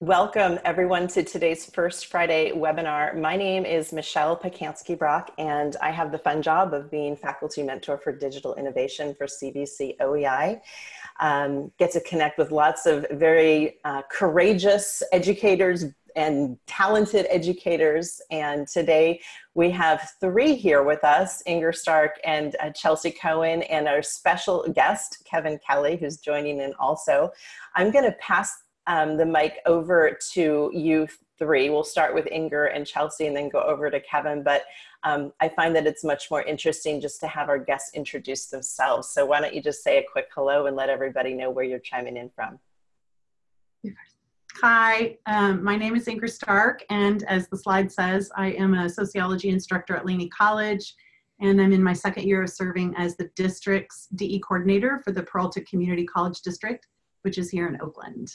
Welcome everyone to today's First Friday webinar. My name is Michelle Pacansky-Brock and I have the fun job of being faculty mentor for digital innovation for CVC OEI. Um, get to connect with lots of very uh, courageous educators and talented educators. And today we have three here with us, Inger Stark and uh, Chelsea Cohen and our special guest, Kevin Kelly, who's joining in also. I'm gonna pass um, the mic over to you three. We'll start with Inger and Chelsea and then go over to Kevin. But um, I find that it's much more interesting just to have our guests introduce themselves. So why don't you just say a quick hello and let everybody know where you're chiming in from. Hi, um, my name is Inger Stark, and as the slide says, I am a sociology instructor at Laney College, and I'm in my second year of serving as the district's DE coordinator for the Peralta Community College District, which is here in Oakland.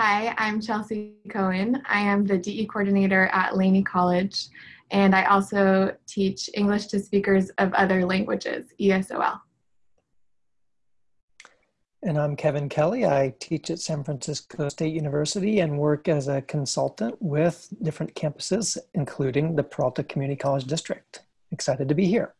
Hi, I'm Chelsea Cohen. I am the DE coordinator at Laney College, and I also teach English to speakers of other languages, ESOL. And I'm Kevin Kelly. I teach at San Francisco State University and work as a consultant with different campuses, including the Peralta Community College District. Excited to be here.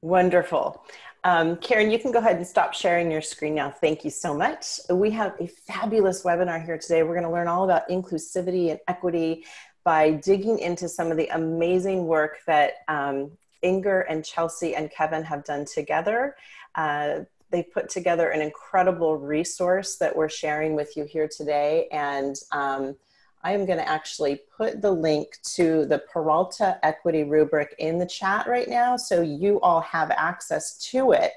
Wonderful. Um, Karen, you can go ahead and stop sharing your screen now. Thank you so much. We have a fabulous webinar here today. We're going to learn all about inclusivity and equity by digging into some of the amazing work that um, Inger and Chelsea and Kevin have done together. Uh, they put together an incredible resource that we're sharing with you here today. And um, I am going to actually put the link to the Peralta Equity Rubric in the chat right now so you all have access to it.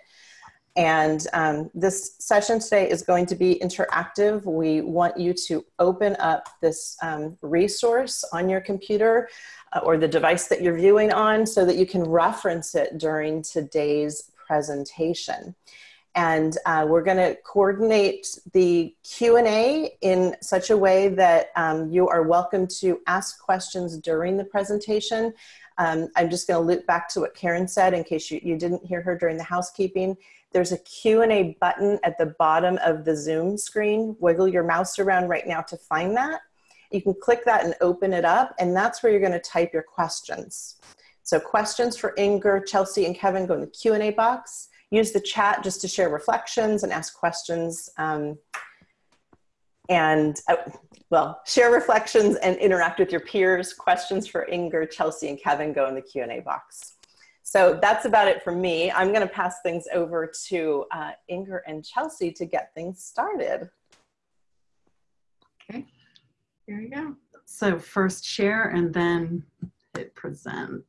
And um, this session today is going to be interactive. We want you to open up this um, resource on your computer uh, or the device that you're viewing on so that you can reference it during today's presentation and uh, we're going to coordinate the q&a in such a way that um, you are welcome to ask questions during the presentation. Um, i'm just going to loop back to what karen said in case you, you didn't hear her during the housekeeping. There's a q&a button at the bottom of the zoom screen. Wiggle your mouse around right now to find that. You can click that and open it up and that's where you're going to type your questions. So questions for inger chelsea and kevin go in the q&a box use the chat just to share reflections and ask questions. Um, and uh, well, share reflections and interact with your peers. Questions for Inger, Chelsea, and Kevin go in the Q&A box. So that's about it for me. I'm gonna pass things over to uh, Inger and Chelsea to get things started. Okay, here we go. So first share and then hit present.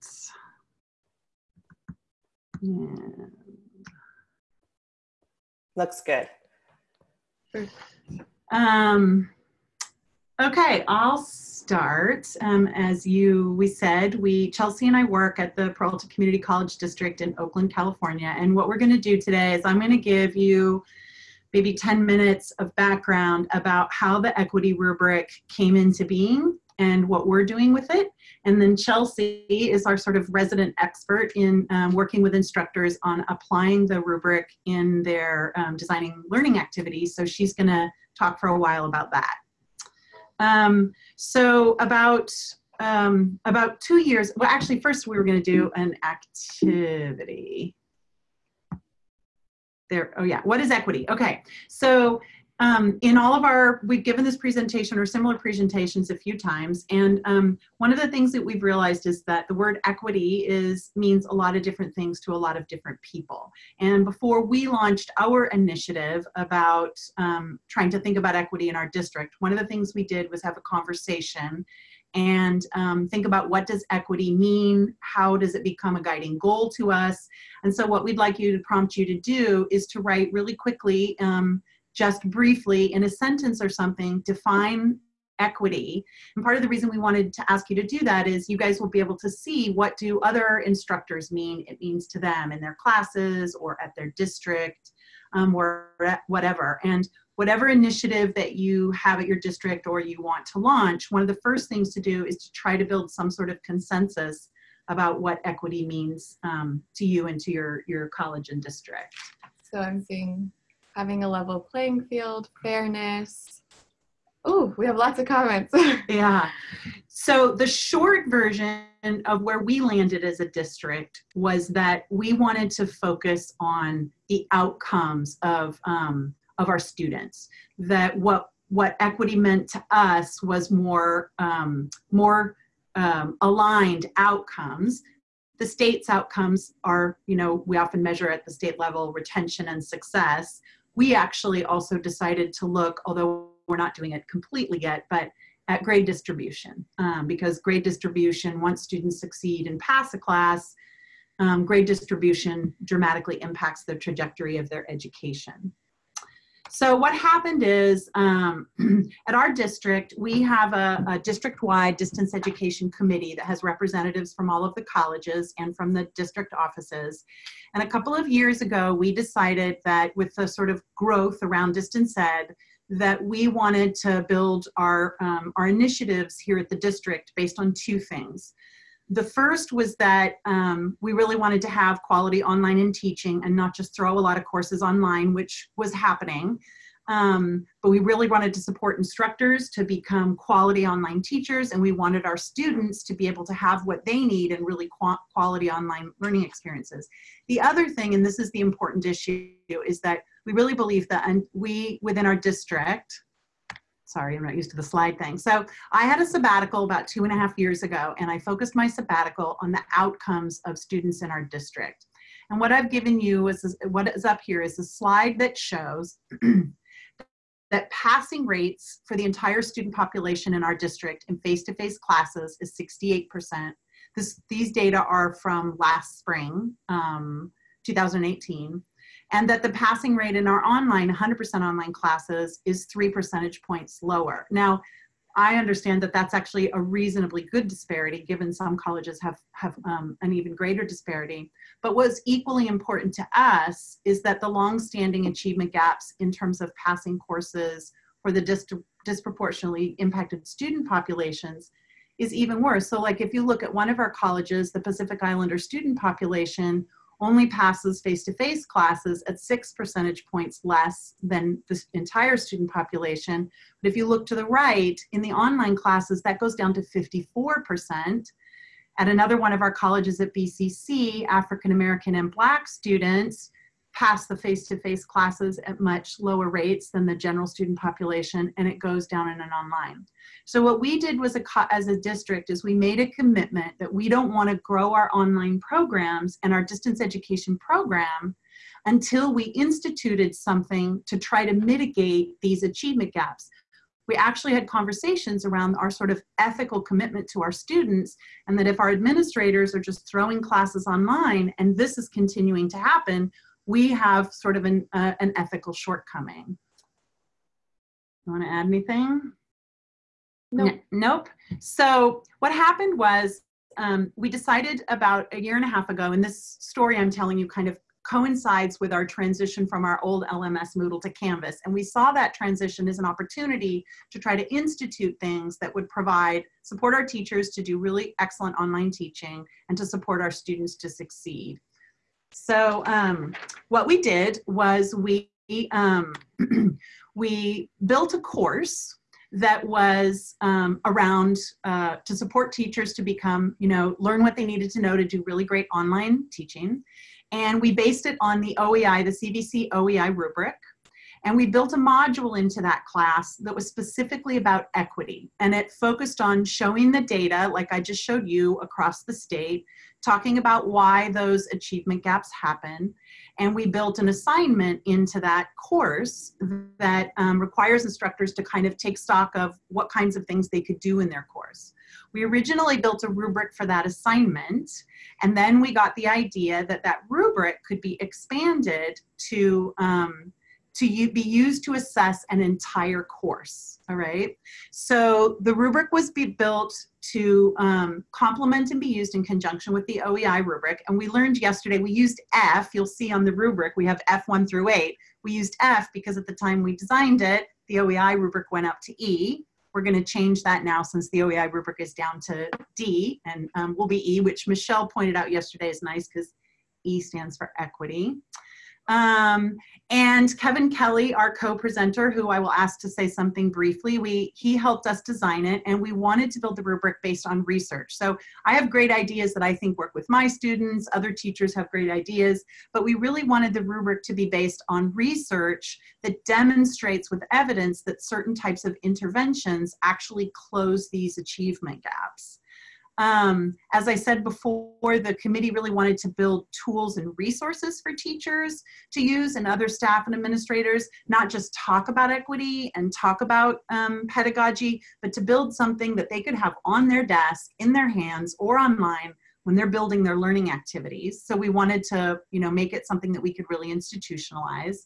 And Looks good. Um, okay, I'll start. Um, as you, we said, we, Chelsea and I work at the Peralta Community College District in Oakland, California. And what we're gonna do today is I'm gonna give you maybe 10 minutes of background about how the equity rubric came into being and what we're doing with it. And then Chelsea is our sort of resident expert in um, working with instructors on applying the rubric in their um, designing learning activities. So she's gonna talk for a while about that. Um, so about um, about two years, well actually first we were gonna do an activity. There, oh yeah, what is equity? Okay, so um, in all of our, we've given this presentation or similar presentations a few times, and um, one of the things that we've realized is that the word equity is means a lot of different things to a lot of different people. And before we launched our initiative about um, trying to think about equity in our district, one of the things we did was have a conversation and um, think about what does equity mean how does it become a guiding goal to us and so what we'd like you to prompt you to do is to write really quickly um, just briefly in a sentence or something define equity. And part of the reason we wanted to ask you to do that is you guys will be able to see what do other instructors mean it means to them in their classes or at their district um, or whatever. And whatever initiative that you have at your district or you want to launch one of the first things to do is to try to build some sort of consensus about what equity means um, to you and to your your college and district. So i'm seeing having a level playing field, fairness. Oh, we have lots of comments. yeah. So the short version of where we landed as a district was that we wanted to focus on the outcomes of um, of our students. That what what equity meant to us was more um, more um, aligned outcomes. The state's outcomes are, you know, we often measure at the state level retention and success. We actually also decided to look, although we're not doing it completely yet, but at grade distribution um, because grade distribution, once students succeed and pass a class, um, grade distribution dramatically impacts the trajectory of their education. So what happened is um, at our district, we have a, a district-wide distance education committee that has representatives from all of the colleges and from the district offices. And a couple of years ago, we decided that with the sort of growth around distance ed, that we wanted to build our, um, our initiatives here at the district based on two things. The first was that um, we really wanted to have quality online in teaching and not just throw a lot of courses online, which was happening. Um, but we really wanted to support instructors to become quality online teachers and we wanted our students to be able to have what they need and really quality online learning experiences. The other thing, and this is the important issue, is that we really believe that we within our district sorry, I'm not used to the slide thing. So I had a sabbatical about two and a half years ago, and I focused my sabbatical on the outcomes of students in our district. And what I've given you is, what is up here is a slide that shows that passing rates for the entire student population in our district in face-to-face -face classes is 68%. This, these data are from last spring, um, 2018 and that the passing rate in our online 100% online classes is three percentage points lower. Now, I understand that that's actually a reasonably good disparity given some colleges have, have um, an even greater disparity. But what's equally important to us is that the long-standing achievement gaps in terms of passing courses for the dis disproportionately impacted student populations is even worse. So like if you look at one of our colleges, the Pacific Islander student population only passes face-to-face -face classes at six percentage points less than the entire student population. But if you look to the right, in the online classes, that goes down to 54%. At another one of our colleges at BCC, African American and Black students pass the face-to-face -face classes at much lower rates than the general student population, and it goes down in an online. So what we did was a, as a district is we made a commitment that we don't want to grow our online programs and our distance education program until we instituted something to try to mitigate these achievement gaps we actually had conversations around our sort of ethical commitment to our students and that if our administrators are just throwing classes online and this is continuing to happen, we have sort of an, uh, an ethical shortcoming. You want to add anything? Nope. N nope. So what happened was um, we decided about a year and a half ago, and this story I'm telling you kind of coincides with our transition from our old LMS Moodle to Canvas. And we saw that transition as an opportunity to try to institute things that would provide, support our teachers to do really excellent online teaching and to support our students to succeed. So um, what we did was we, um, we built a course that was um, around uh, to support teachers to become, you know, learn what they needed to know to do really great online teaching. And we based it on the OEI, the CVC OEI rubric. And we built a module into that class that was specifically about equity. And it focused on showing the data, like I just showed you across the state, talking about why those achievement gaps happen. And we built an assignment into that course that um, requires instructors to kind of take stock of what kinds of things they could do in their course. We originally built a rubric for that assignment, and then we got the idea that that rubric could be expanded to um, to be used to assess an entire course, all right? So the rubric was built to um, complement and be used in conjunction with the OEI rubric. And we learned yesterday, we used F, you'll see on the rubric, we have F1 through 8. We used F because at the time we designed it, the OEI rubric went up to E. We're gonna change that now since the OEI rubric is down to D and um, will be E, which Michelle pointed out yesterday is nice because E stands for equity. Um, and Kevin Kelly, our co-presenter, who I will ask to say something briefly, we he helped us design it, and we wanted to build the rubric based on research. So I have great ideas that I think work with my students. Other teachers have great ideas, but we really wanted the rubric to be based on research that demonstrates with evidence that certain types of interventions actually close these achievement gaps. Um, as I said before, the committee really wanted to build tools and resources for teachers to use and other staff and administrators, not just talk about equity and talk about um, pedagogy, but to build something that they could have on their desk, in their hands, or online when they're building their learning activities. So we wanted to, you know, make it something that we could really institutionalize.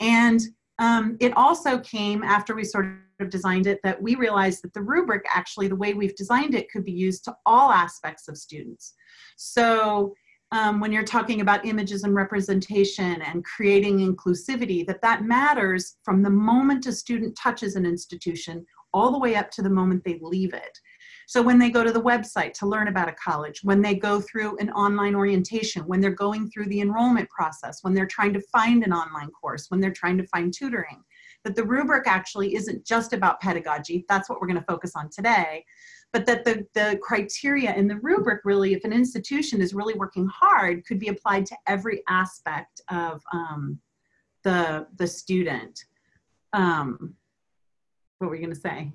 And um, it also came after we sort of designed it that we realized that the rubric actually the way we've designed it could be used to all aspects of students. So um, when you're talking about images and representation and creating inclusivity that that matters from the moment a student touches an institution all the way up to the moment they leave it. So when they go to the website to learn about a college, when they go through an online orientation, when they're going through the enrollment process, when they're trying to find an online course, when they're trying to find tutoring, that the rubric actually isn't just about pedagogy. That's what we're going to focus on today. But that the, the criteria in the rubric really, if an institution is really working hard, could be applied to every aspect of um, the, the student. Um, what were you going to say?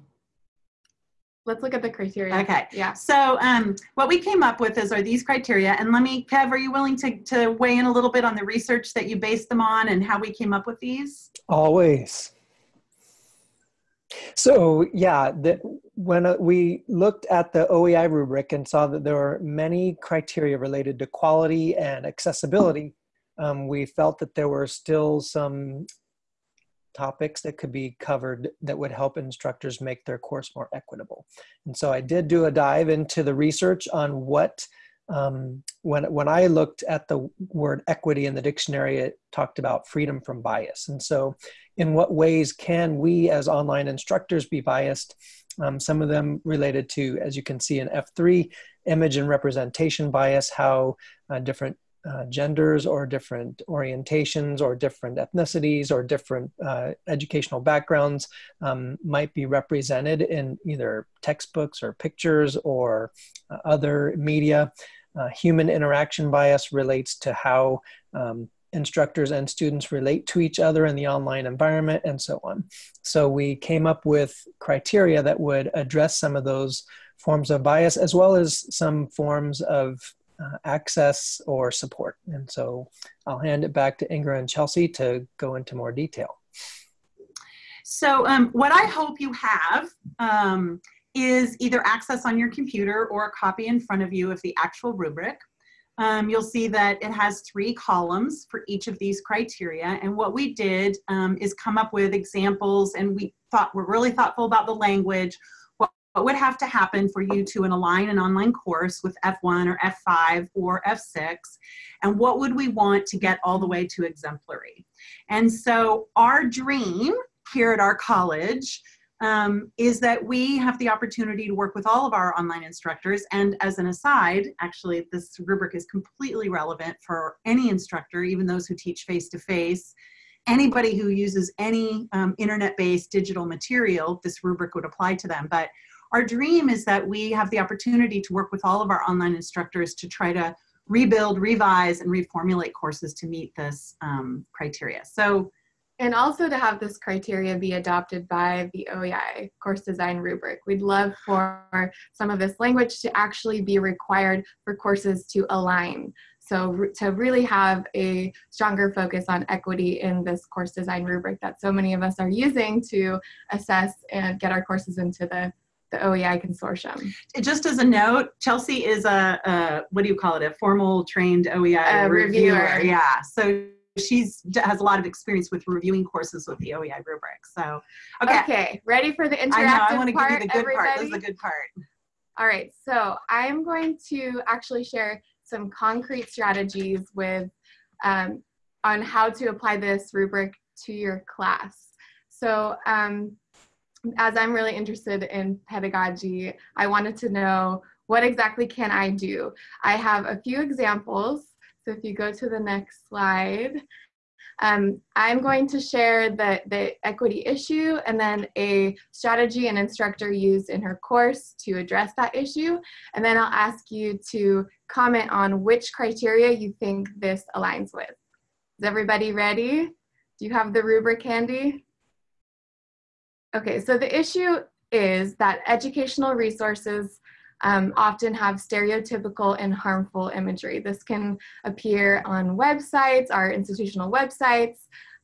Let's look at the criteria. Okay. Yeah. So um, what we came up with is are these criteria, and let me, Kev, are you willing to, to weigh in a little bit on the research that you based them on and how we came up with these? Always. So yeah, the, when uh, we looked at the OEI rubric and saw that there were many criteria related to quality and accessibility, um, we felt that there were still some topics that could be covered that would help instructors make their course more equitable. And so I did do a dive into the research on what um, when when I looked at the word equity in the dictionary, it talked about freedom from bias. And so, in what ways can we as online instructors be biased? Um, some of them related to, as you can see in F3, image and representation bias, how uh, different uh, genders or different orientations or different ethnicities or different uh, educational backgrounds um, might be represented in either textbooks or pictures or uh, other media. Uh, human interaction bias relates to how um, instructors and students relate to each other in the online environment and so on. So we came up with criteria that would address some of those forms of bias as well as some forms of uh, access or support. And so I'll hand it back to Ingrid and Chelsea to go into more detail. So um, what I hope you have um, is either access on your computer or a copy in front of you of the actual rubric. Um, you'll see that it has three columns for each of these criteria. And what we did um, is come up with examples and we thought we're really thoughtful about the language. What, what would have to happen for you to align an online course with F1 or F5 or F6? And what would we want to get all the way to exemplary? And so our dream here at our college um, is that we have the opportunity to work with all of our online instructors. And as an aside, actually, this rubric is completely relevant for any instructor, even those who teach face to face. Anybody who uses any um, internet based digital material, this rubric would apply to them. But our dream is that we have the opportunity to work with all of our online instructors to try to rebuild, revise, and reformulate courses to meet this um, criteria. So and also to have this criteria be adopted by the OEI course design rubric. We'd love for some of this language to actually be required for courses to align. So to really have a stronger focus on equity in this course design rubric that so many of us are using to assess and get our courses into the the OEI consortium. Just as a note, Chelsea is a, a what do you call it? A formal trained OEI reviewer. reviewer. Yeah. So she's has a lot of experience with reviewing courses with the OEI rubric. So, okay. Okay, ready for the interactive I know, I want to give you the good everybody? part. This is the good part. All right, so I'm going to actually share some concrete strategies with um, on how to apply this rubric to your class. So um, as I'm really interested in pedagogy, I wanted to know what exactly can I do? I have a few examples so if you go to the next slide, Um, I'm going to share the, the equity issue and then a strategy an instructor used in her course to address that issue. And then I'll ask you to comment on which criteria you think this aligns with. Is everybody ready? Do you have the rubric handy? Okay, so the issue is that educational resources um, often have stereotypical and harmful imagery. This can appear on websites, our institutional websites.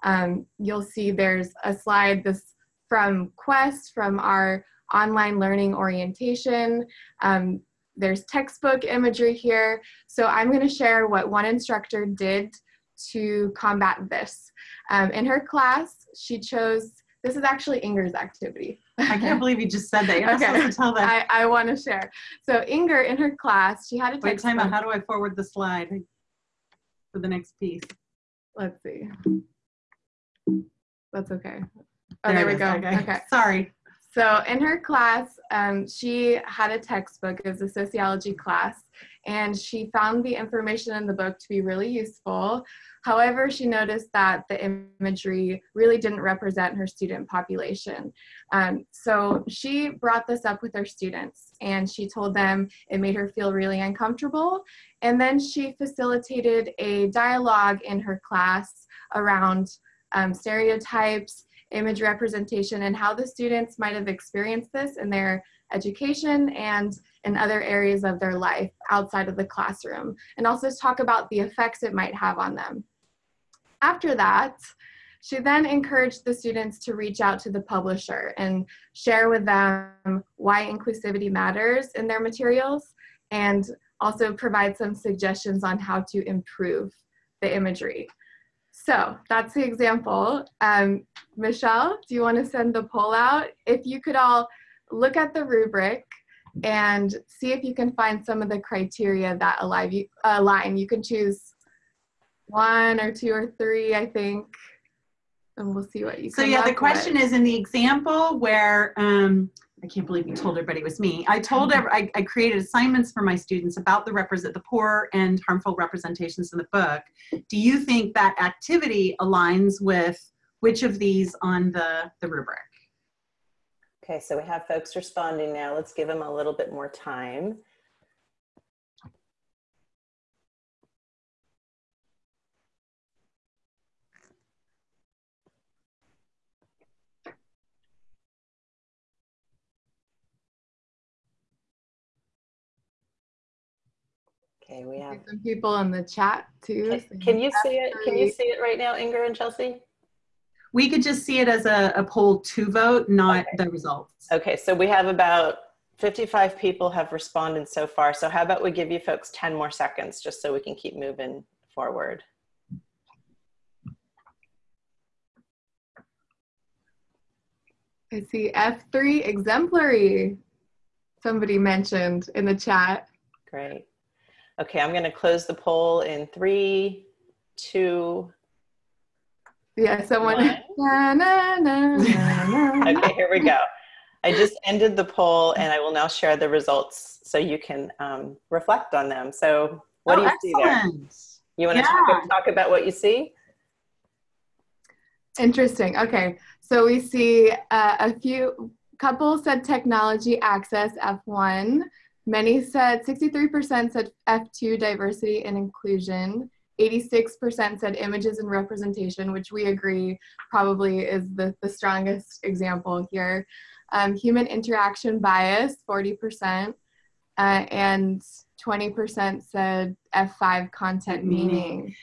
Um, you'll see there's a slide this from Quest, from our online learning orientation. Um, there's textbook imagery here. So I'm gonna share what one instructor did to combat this. Um, in her class, she chose this is actually Inger's activity. I can't believe you just said that. You're okay. tell them. I, I want to share. So Inger, in her class, she had a Wait, time out. How do I forward the slide for the next piece? Let's see. That's okay. Oh, there, there we go. Okay. okay. Sorry. So in her class, um, she had a textbook. It was a sociology class, and she found the information in the book to be really useful. However, she noticed that the imagery really didn't represent her student population. Um, so she brought this up with her students and she told them it made her feel really uncomfortable. And then she facilitated a dialogue in her class around um, stereotypes, image representation, and how the students might have experienced this in their education and in other areas of their life outside of the classroom, and also talk about the effects it might have on them. After that, she then encouraged the students to reach out to the publisher and share with them why inclusivity matters in their materials and also provide some suggestions on how to improve the imagery. So that's the example. Um, Michelle, do you want to send the poll out? If you could all look at the rubric and see if you can find some of the criteria that align. You can choose one or two or three, I think. And we'll see what you. So yeah, the question with. is in the example where um, I can't believe you told everybody it was me. I told. I, I created assignments for my students about the represent the poor and harmful representations in the book. Do you think that activity aligns with which of these on the the rubric? Okay, so we have folks responding now. Let's give them a little bit more time. Okay, we have some people in the chat too. Can, can you see it? Can you see it right now, Inger and Chelsea? We could just see it as a, a poll to vote, not okay. the results. Okay, so we have about 55 people have responded so far. So how about we give you folks 10 more seconds just so we can keep moving forward. I see F3 exemplary. Somebody mentioned in the chat. Great. Okay, I'm going to close the poll in three, two. Yeah, someone. Na, na, na, okay, here we go. I just ended the poll and I will now share the results so you can um, reflect on them. So, what oh, do you excellent. see there? You want to yeah. talk, talk about what you see? Interesting. Okay, so we see uh, a few couple said technology access F1. Many said 63% said F2 diversity and inclusion. 86% said images and representation, which we agree probably is the, the strongest example here. Um, human interaction bias, 40%, uh, and 20% said F5 content meaning.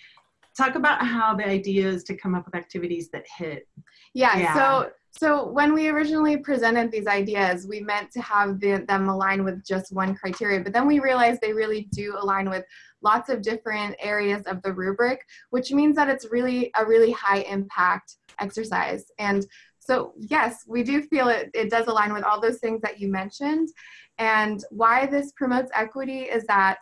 Talk about how the idea is to come up with activities that hit. Yeah, yeah. so so when we originally presented these ideas, we meant to have the, them align with just one criteria, but then we realized they really do align with lots of different areas of the rubric, which means that it's really a really high impact exercise. And so yes, we do feel it, it does align with all those things that you mentioned. And why this promotes equity is that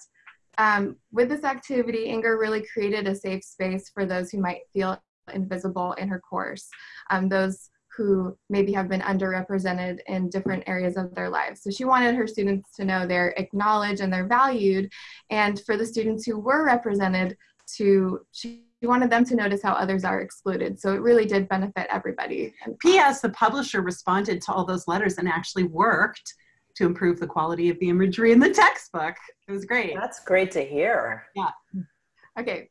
um, with this activity, Inger really created a safe space for those who might feel invisible in her course. Um, those who maybe have been underrepresented in different areas of their lives. So she wanted her students to know they're acknowledged and they're valued. And for the students who were represented to, she wanted them to notice how others are excluded. So it really did benefit everybody. And P.S. The publisher responded to all those letters and actually worked to improve the quality of the imagery in the textbook. It was great. That's great to hear. Yeah. Okay.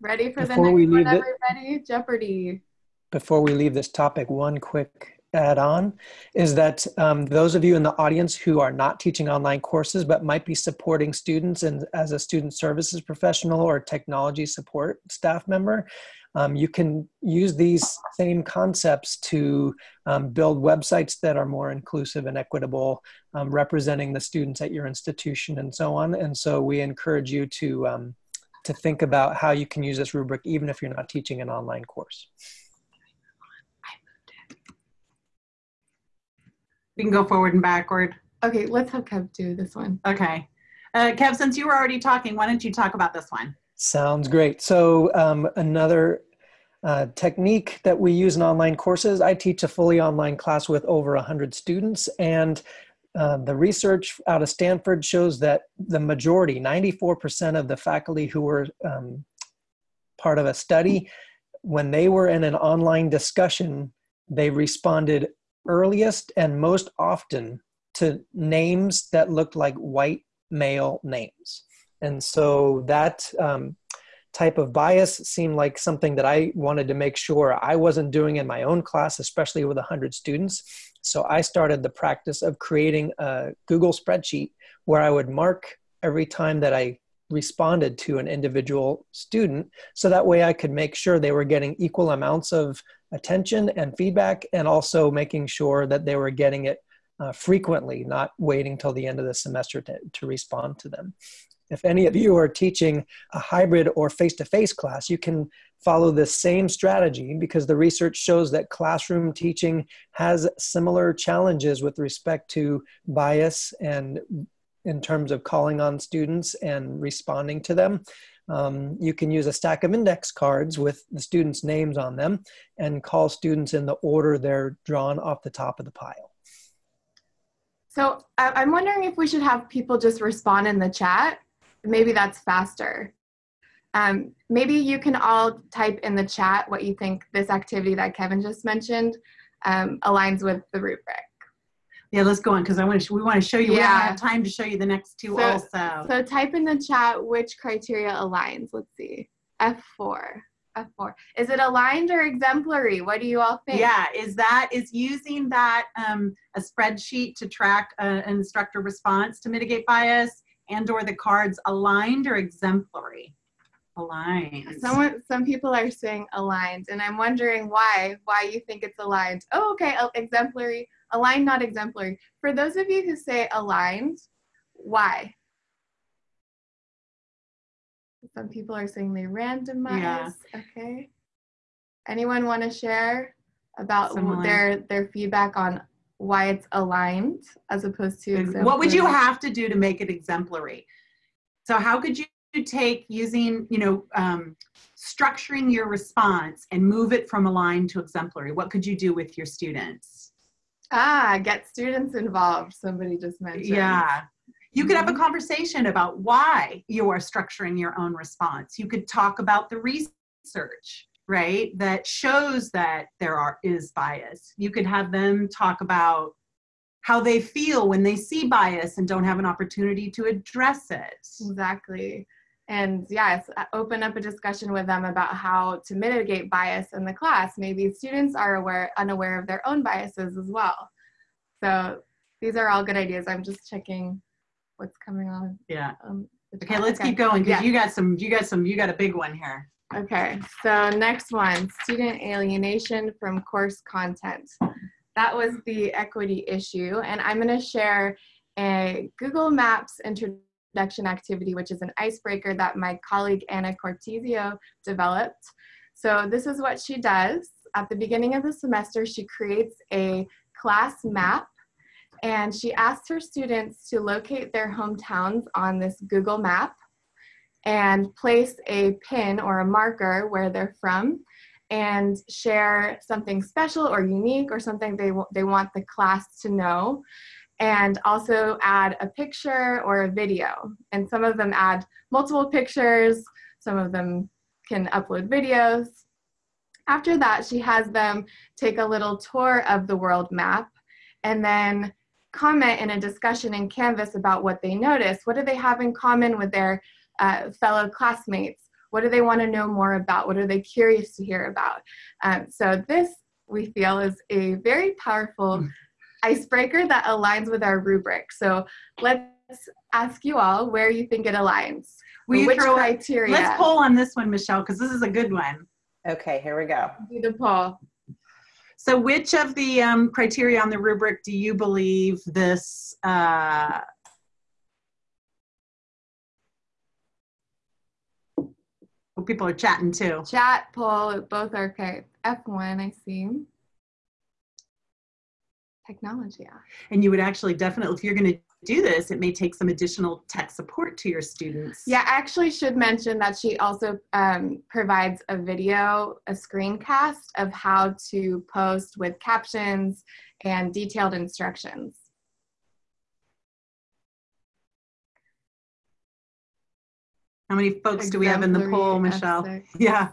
Ready for Before the we next one, leave it- everybody? Jeopardy. Before we leave this topic, one quick add on is that um, those of you in the audience who are not teaching online courses but might be supporting students and as a student services professional or technology support staff member, um, you can use these same concepts to um, build websites that are more inclusive and equitable, um, representing the students at your institution and so on. And so we encourage you to um, to think about how you can use this rubric even if you're not teaching an online course. We can go forward and backward. Okay, let's have Kev do this one. Okay. Uh, Kev, since you were already talking, why don't you talk about this one? Sounds great. So um, another uh, technique that we use in online courses, I teach a fully online class with over 100 students and uh, the research out of Stanford shows that the majority, 94% of the faculty who were um, part of a study, when they were in an online discussion, they responded earliest and most often to names that looked like white male names. And so that um, type of bias seemed like something that I wanted to make sure I wasn't doing in my own class, especially with 100 students. So I started the practice of creating a Google spreadsheet where I would mark every time that I responded to an individual student so that way I could make sure they were getting equal amounts of attention and feedback and also making sure that they were getting it uh, frequently, not waiting till the end of the semester to, to respond to them. If any of you are teaching a hybrid or face to face class, you can follow this same strategy because the research shows that classroom teaching has similar challenges with respect to bias and in terms of calling on students and responding to them. Um, you can use a stack of index cards with the students' names on them and call students in the order they're drawn off the top of the pile. So I'm wondering if we should have people just respond in the chat. Maybe that's faster. Um, maybe you can all type in the chat what you think this activity that Kevin just mentioned um, aligns with the rubric. Yeah, let's go on because I want to. We want to show you. We don't Yeah. have time to show you the next two So- also. So type in the chat which criteria aligns. Let's see. F4. F4. Is it aligned or exemplary? What do you all think? Yeah, is that is using that um, a spreadsheet to track uh, an instructor response to mitigate bias and or the cards aligned or exemplary? Aligned. Someone, some people are saying aligned, and I'm wondering why. Why you think it's aligned? Oh, okay, uh, exemplary, aligned, not exemplary. For those of you who say aligned, why? Some people are saying they randomize. Yeah. Okay. Anyone want to share about Similar. their their feedback on why it's aligned as opposed to exemplary? what would you have to do to make it exemplary? So how could you take using, you know, um, structuring your response and move it from aligned to exemplary? What could you do with your students? Ah, get students involved. Somebody just mentioned. Yeah. You could have a conversation about why you are structuring your own response. You could talk about the research, right, that shows that there are is bias. You could have them talk about how they feel when they see bias and don't have an opportunity to address it. Exactly. And yes, uh, open up a discussion with them about how to mitigate bias in the class. Maybe students are aware, unaware of their own biases as well. So these are all good ideas. I'm just checking what's coming on. Yeah. Um, Okay, let's keep going because Yeah. you got some. You got some. You got a big one here. Okay, so next one, student alienation from course content. That was the equity issue, and I'm gonna share a Google Maps introduction activity, which is an icebreaker that my colleague Anna Cortesio developed. So this is what she does. At the beginning of the semester, she creates a class map and she asks her students to locate their hometowns on this Google map and place a pin or a marker where they're from and share something special or unique or something they, they want the class to know and also add a picture or a video and some of them add multiple pictures some of them can upload videos. After that, she has them take a little tour of the world map and then comment in a discussion in Canvas about what they notice. What do they have in common with their uh, fellow classmates? What do they want to know more about? What are they curious to hear about? Um, so this, we feel, is a very powerful mm. Icebreaker that aligns with our rubric. So let's ask you all where you think it aligns. We which throw, criteria? Let's poll on this one, Michelle, because this is a good one. Okay, here we go. Do the poll. So which of the um, criteria on the rubric do you believe this uh, people are chatting too. Chat, poll, both are okay. F1, I see. Technology. Yeah. And you would actually definitely, if you're going to do this, it may take some additional tech support to your students. Yeah, I actually should mention that she also um, provides a video, a screencast of how to post with captions and detailed instructions. How many folks do we have in the poll, Michelle? F6. Yeah.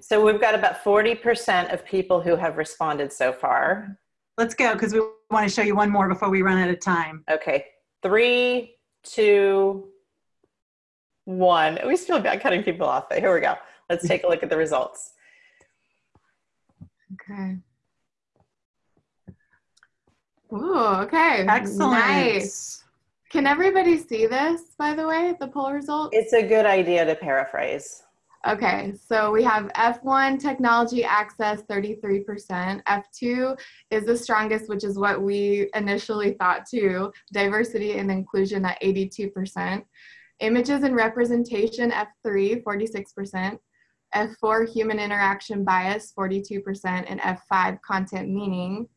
So we've got about 40% of people who have responded so far. Let's go because we want to show you one more before we run out of time. Okay, three, two, one. We still got cutting people off, but here we go. Let's take a look at the results. Okay. Ooh, okay. Excellent. Nice. Can everybody see this, by the way, the poll results? It's a good idea to paraphrase. Okay, so we have F1 technology access 33%. F2 is the strongest, which is what we initially thought too. Diversity and inclusion at 82%. Images and representation F3, 46%. F4 human interaction bias, 42%. And F5 content meaning,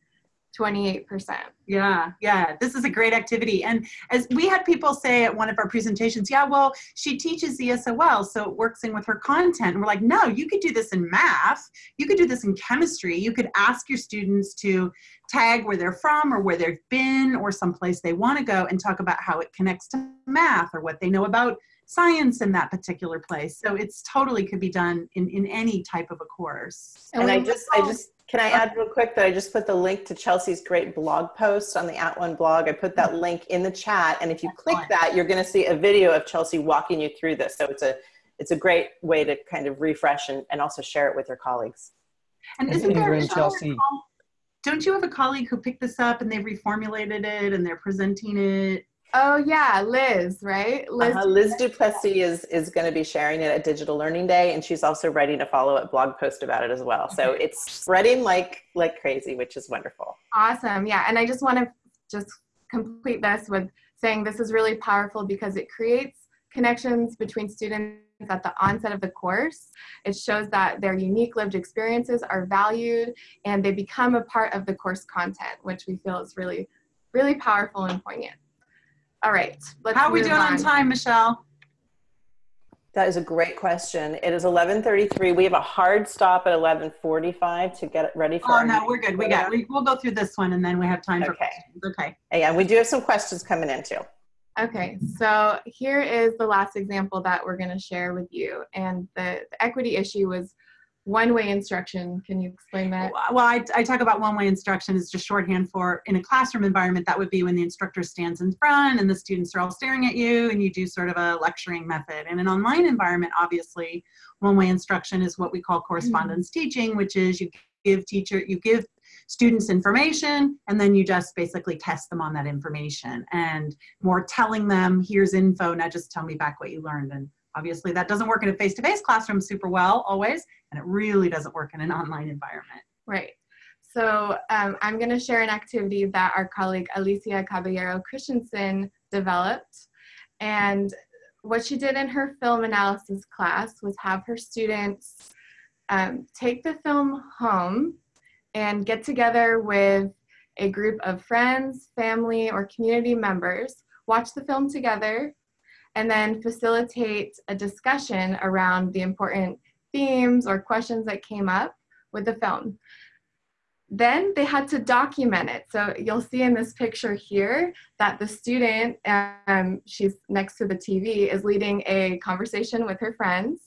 28%. Yeah, yeah, this is a great activity. And as we had people say at one of our presentations, yeah, well, she teaches ESOL, so it works in with her content. And we're like, no, you could do this in math, you could do this in chemistry. You could ask your students to tag where they're from or where they've been or someplace they want to go and talk about how it connects to math or what they know about science in that particular place. So it's totally could be done in, in any type of a course. And, and I just, I just can I add real quick that I just put the link to Chelsea's great blog post on the At One blog. I put that link in the chat, and if you click that, you're going to see a video of Chelsea walking you through this. So it's a it's a great way to kind of refresh and, and also share it with your colleagues. And isn't there Chelsea? Don't you have a colleague who picked this up and they reformulated it and they're presenting it? Oh yeah, Liz, right? Liz, uh, Liz Duplessis is is going to be sharing it at Digital Learning Day, and she's also writing a follow up blog post about it as well. So it's spreading like like crazy, which is wonderful. Awesome, yeah. And I just want to just complete this with saying this is really powerful because it creates connections between students at the onset of the course. It shows that their unique lived experiences are valued and they become a part of the course content, which we feel is really, really powerful and poignant. All right. How are we doing on. on time, Michelle? That is a great question. It is 11:33. We have a hard stop at 11:45 to get ready for. Oh no, we're good. We got. We, will go through this one and then we have time okay. for questions. Okay. Yeah, we do have some questions coming in too. Okay, so here is the last example that we're going to share with you, and the, the equity issue was one-way instruction. Can you explain that? Well, I, I talk about one-way instruction is just shorthand for in a classroom environment. That would be when the instructor stands in front and the students are all staring at you, and you do sort of a lecturing method. In an online environment, obviously, one-way instruction is what we call correspondence mm -hmm. teaching, which is you give teacher you give students information and then you just basically test them on that information and more telling them here's info now just tell me back what you learned and Obviously, that doesn't work in a face-to-face classroom super well always, and it really doesn't work in an online environment. Right. So um, I'm going to share an activity that our colleague Alicia Caballero Christensen developed. And what she did in her film analysis class was have her students um, take the film home and get together with a group of friends, family, or community members, watch the film together, and then facilitate a discussion around the important themes or questions that came up with the film. Then they had to document it. So you'll see in this picture here that the student, um, she's next to the TV, is leading a conversation with her friends.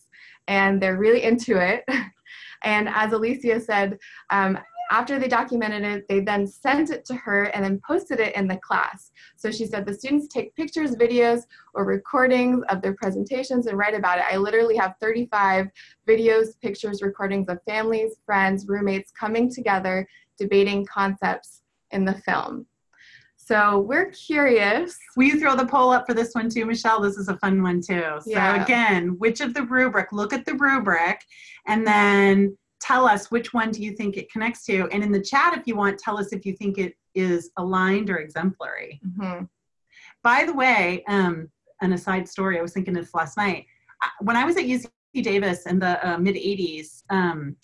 and they're really into it. and as Alicia said, um, after they documented it, they then sent it to her and then posted it in the class. So she said the students take pictures, videos, or recordings of their presentations and write about it. I literally have 35 videos, pictures, recordings of families, friends, roommates coming together, debating concepts in the film. So we're curious. Will you throw the poll up for this one too, Michelle? This is a fun one too. So yeah. again, which of the rubric, look at the rubric and then tell us which one do you think it connects to. And in the chat, if you want, tell us if you think it is aligned or exemplary. Mm-hmm. By the way, um, an aside story, I was thinking this last night. When I was at UC Davis in the uh, mid 80s, um,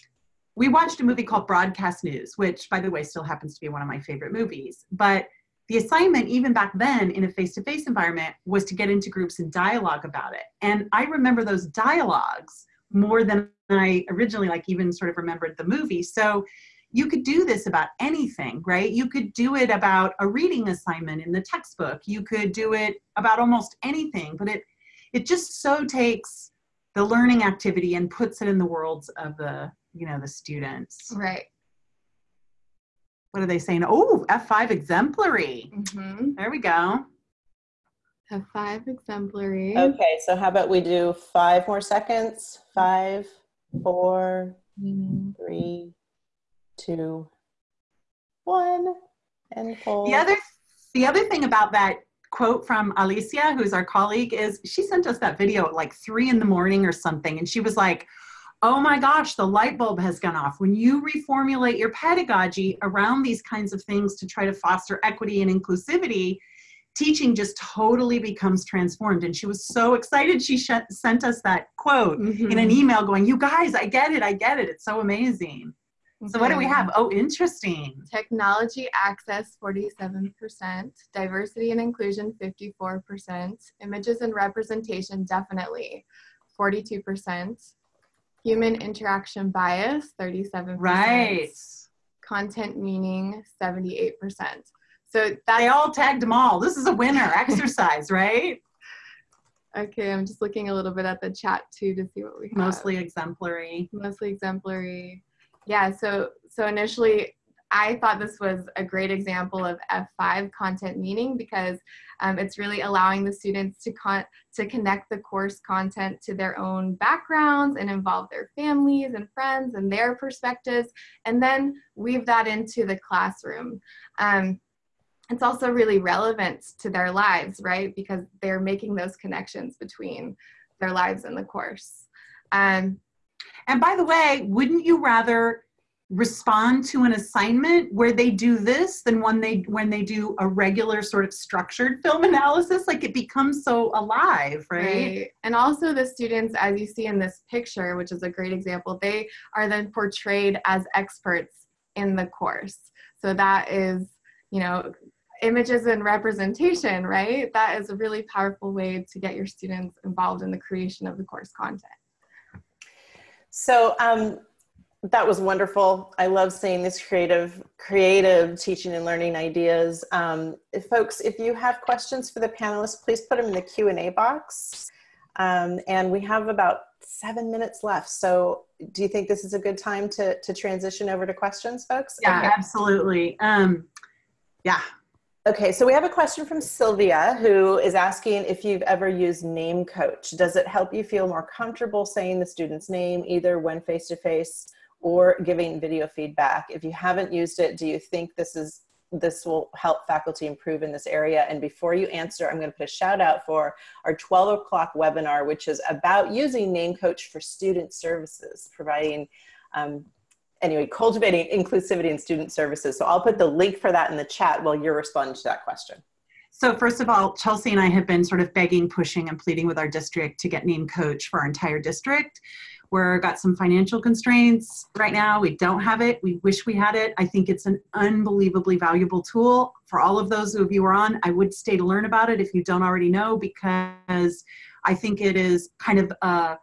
we watched a movie called Broadcast News, which, by the way, still happens to be one of my favorite movies. But the assignment, even back then in a face to face environment, was to get into groups and dialogue about it. And I remember those dialogues more than I originally like even sort of remembered the movie. So you could do this about anything, right? You could do it about a reading assignment in the textbook. You could do it about almost anything, but it it just so takes the learning activity and puts it in the worlds of the, you know, the students. Right. What are they saying? Oh, F5 exemplary. Mm-hmm. There we go. F5 exemplary. Okay, so how about we do five more seconds? Five, four, mm-hmm. three, two, one, and hold. The other, the other thing about that quote from Alicia, who's our colleague, is she sent us that video at like three in the morning or something, and she was like, oh my gosh, the light bulb has gone off. When you reformulate your pedagogy around these kinds of things to try to foster equity and inclusivity, teaching just totally becomes transformed. And she was so excited. She sh- sent us that quote mm-hmm. in an email going, You guys, I get it. I get it. It's so amazing. Okay. So, what do we have? Oh, interesting. Technology access 47%, diversity and inclusion 54%, images and representation definitely 42%, human interaction bias 37%. Right. Content meaning 78%. So they all tagged them all. This is a winner exercise, right? Okay, I'm just looking a little bit at the chat too to see what we have. Mostly exemplary. Mostly exemplary. Yeah, so so initially I thought this was a great example of F5 content meaning because um, it's really allowing the students to con- to connect the course content to their own backgrounds and involve their families and friends and their perspectives, and then weave that into the classroom. Um, it's also really relevant to their lives, right? Because they're making those connections between their lives and the course. Um, and by the way, wouldn't you rather respond to an assignment where they do this than when they when they do a regular sort of structured film analysis like it becomes so alive right? right and also the students as you see in this picture which is a great example they are then portrayed as experts in the course so that is you know images and representation, right? That is a really powerful way to get your students involved in the creation of the course content. So um, that was wonderful. I love seeing these creative, creative teaching and learning ideas. Um, if folks, if you have questions for the panelists, please put them in the Q and A box. Um, and we have about seven minutes left. So do you think this is a good time to, to transition over to questions, folks? Yeah, okay. absolutely. Um, yeah, Okay, so we have a question from Sylvia who is asking if you've ever used Name Coach. Does it help you feel more comfortable saying the student's name either when face to face or giving video feedback? If you haven't used it, do you think this is this will help faculty improve in this area? And before you answer, I'm going to put a shout out for our 12 o'clock webinar, which is about using Name Coach for student services, providing um, anyway, cultivating inclusivity in student services. So I'll put the link for that in the chat while you're responding to that question. So first of all, Chelsea and I have been sort of begging, pushing, and pleading with our district to get Name Coach for our entire district. We're got some financial constraints right now. We don't have it. We wish we had it. I think it's an unbelievably valuable tool for all of those of you who are on. I would stay to learn about it if you don't already know because I think it is kind of a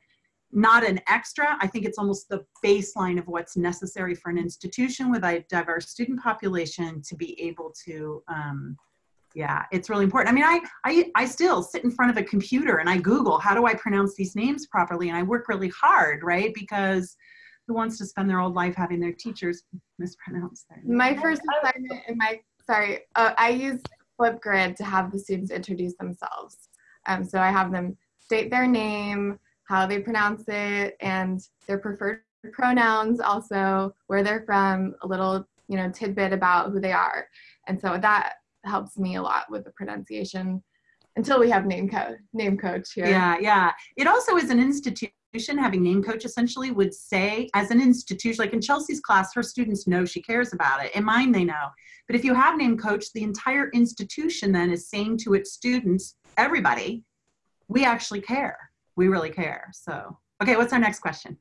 not an extra. I think it's almost the baseline of what's necessary for an institution with a diverse student population to be able to um, yeah it's really important. I mean I, I i still sit in front of a computer and i google how do i pronounce these names properly? And i work really hard right? Because who wants to spend their whole life having their teachers mispronounce their my first assignment in my sorry uh, i use flipgrid to have the students introduce themselves. Um, so i have them state their name how they pronounce it and their preferred pronouns also where they're from a little you know tidbit about who they are. And so that helps me a lot with the pronunciation until we have name code name coach here. Yeah yeah. It also is an institution having name coach essentially would say as an institution like in chelsea's class her students know she cares about it. In mine they know. But if you have name coach the entire institution then is saying to its students everybody we actually care we really care so okay what's our next question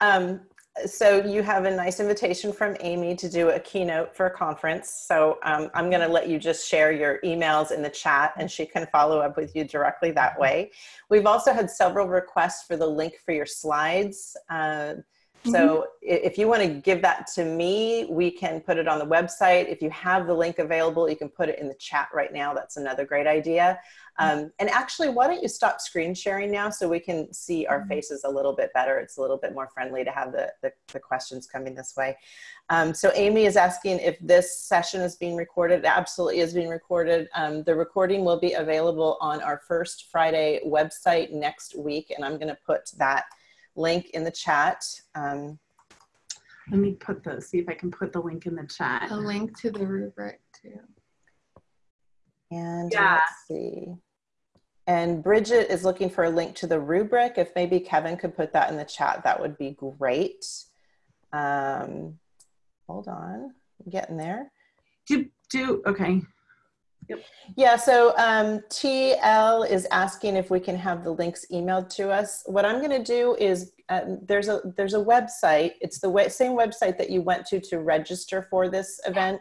um, so you have a nice invitation from Amy to do a keynote for a conference. So um, I'm going to let you just share your emails in the chat and she can follow up with you directly that way. We've also had several requests for the link for your slides. Uh, mm -hmm. if you want to give that to me, we can put it on the website. If you have the link available, you can put it in the chat right now. That's another great idea. Um, and actually, why don't you stop screen sharing now so we can see our mm-hmm. faces a little bit better. It's a little bit more friendly to have the, the, the questions coming this way. Um, so Amy is asking if this session is being recorded. It absolutely is being recorded. Um, the recording will be available on our first Friday website next week. And I'm gonna put that link in the chat. Um, Let me put the, see if I can put the link in the chat. A link to the rubric too. And yeah. let's see. And Bridget is looking for a link to the rubric. If maybe Kevin could put that in the chat, that would be great. Um, hold on, I'm getting there. Do, do, okay. Yep. Yeah, so um, TL is asking if we can have the links emailed to us. What I'm going to do is uh, there's a there's a website. It's the way, same website that you went to to register for this event,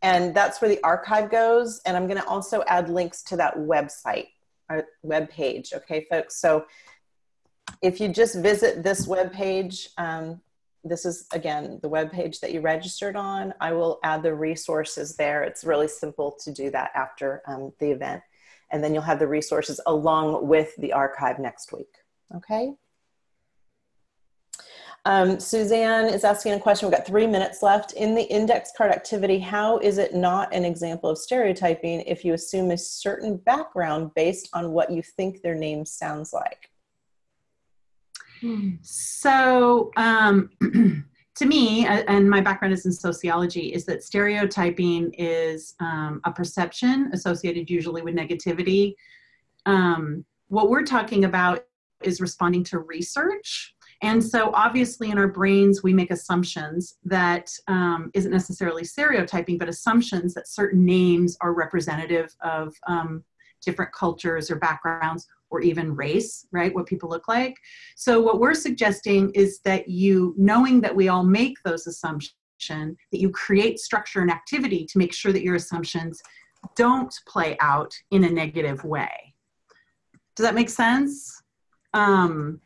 and that's where the archive goes. And I'm going to also add links to that website our web page. Okay, folks. So if you just visit this web page, um, this is again the web page that you registered on. I will add the resources there. It's really simple to do that after um, the event. And then you'll have the resources along with the archive next week. Okay. Um, Suzanne is asking a question. We've got three minutes left. In the index card activity, how is it not an example of stereotyping if you assume a certain background based on what you think their name sounds like? So, um, to me, and my background is in sociology, is that stereotyping is um, a perception associated usually with negativity. Um, what we're talking about is responding to research and so obviously in our brains, we make assumptions that um, not necessarily stereotyping, but assumptions that certain names are representative of um, different cultures or backgrounds or even race, right? What people look like. So what we're suggesting is that you, knowing that we all make those assumptions, that you create structure and activity to make sure that your assumptions don't play out in a negative way. Does that make sense? Um,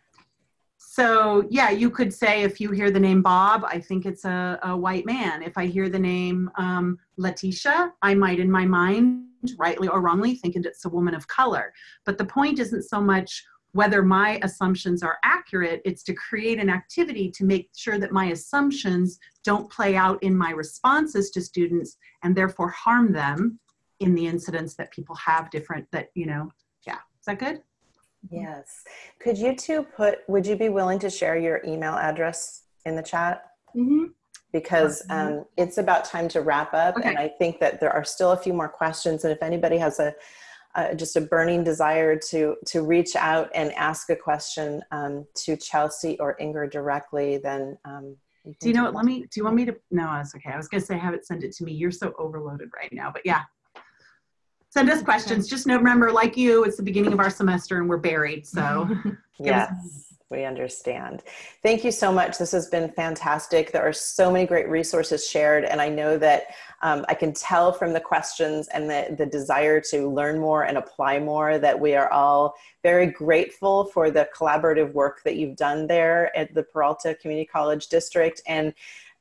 so yeah, you could say if you hear the name Bob, I think it's a, a white man. If I hear the name um, Letitia, I might in my mind, rightly or wrongly, thinking it's a woman of color. But the point isn't so much whether my assumptions are accurate, it's to create an activity to make sure that my assumptions don't play out in my responses to students and therefore harm them in the incidents that people have different that, you know, yeah. Is that good? Yes. Could you two put, would you be willing to share your email address in the chat? Mm-hmm. Because um, it's about time to wrap up. Okay. And I think that there are still a few more questions. And if anybody has a, uh, just a burning desire to, to reach out and ask a question um, to Chelsea or Inger directly, then um, you do you know what? Let me, do you want me to? No, that's okay. I was going to say, have it send it to me. You're so overloaded right now, but yeah, send us questions. Just know, remember, like you, it's the beginning of our semester and we're buried. So, yes. We understand. Thank you so much. This has been fantastic. There are so many great resources shared, and I know that um, I can tell from the questions and the, the desire to learn more and apply more that we are all very grateful for the collaborative work that you've done there at the Peralta Community College District. And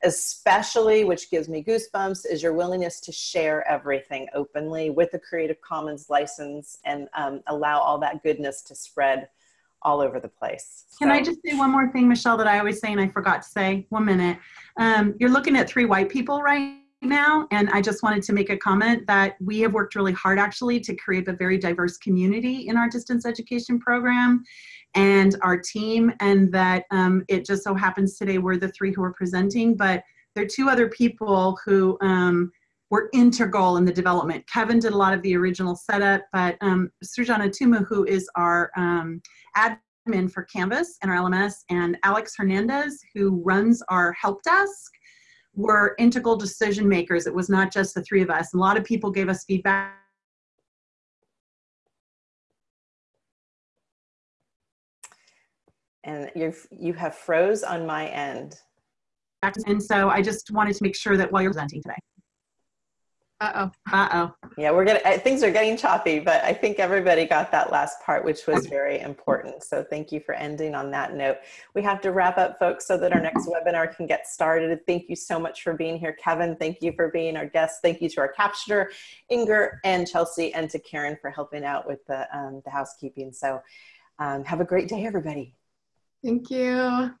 especially, which gives me goosebumps, is your willingness to share everything openly with the Creative Commons license and um, allow all that goodness to spread all over the place. Can so. I just say one more thing, Michelle, that I always say and I forgot to say? One minute. Um, you're looking at three white people right now, and I just wanted to make a comment that we have worked really hard actually to create a very diverse community in our distance education program and our team, and that um, it just so happens today we're the three who are presenting, but there are two other people who um, were integral in the development. Kevin did a lot of the original setup, but um, Tumu, who is our um, admin for Canvas and our LMS, and Alex Hernandez, who runs our help desk, were integral decision makers. It was not just the three of us. A lot of people gave us feedback and you've you have froze on my end. And so I just wanted to make sure that while you're presenting today. Uh-oh. Uh-oh. Yeah, we're getting, things are getting choppy, but I think everybody got that last part, which was very important. So thank you for ending on that note. We have to wrap up, folks, so that our next webinar can get started. Thank you so much for being here. Kevin, thank you for being our guest. Thank you to our captioner, Inger and Chelsea, and to Karen for helping out with the, um, the housekeeping. So um, have a great day, everybody. Thank you.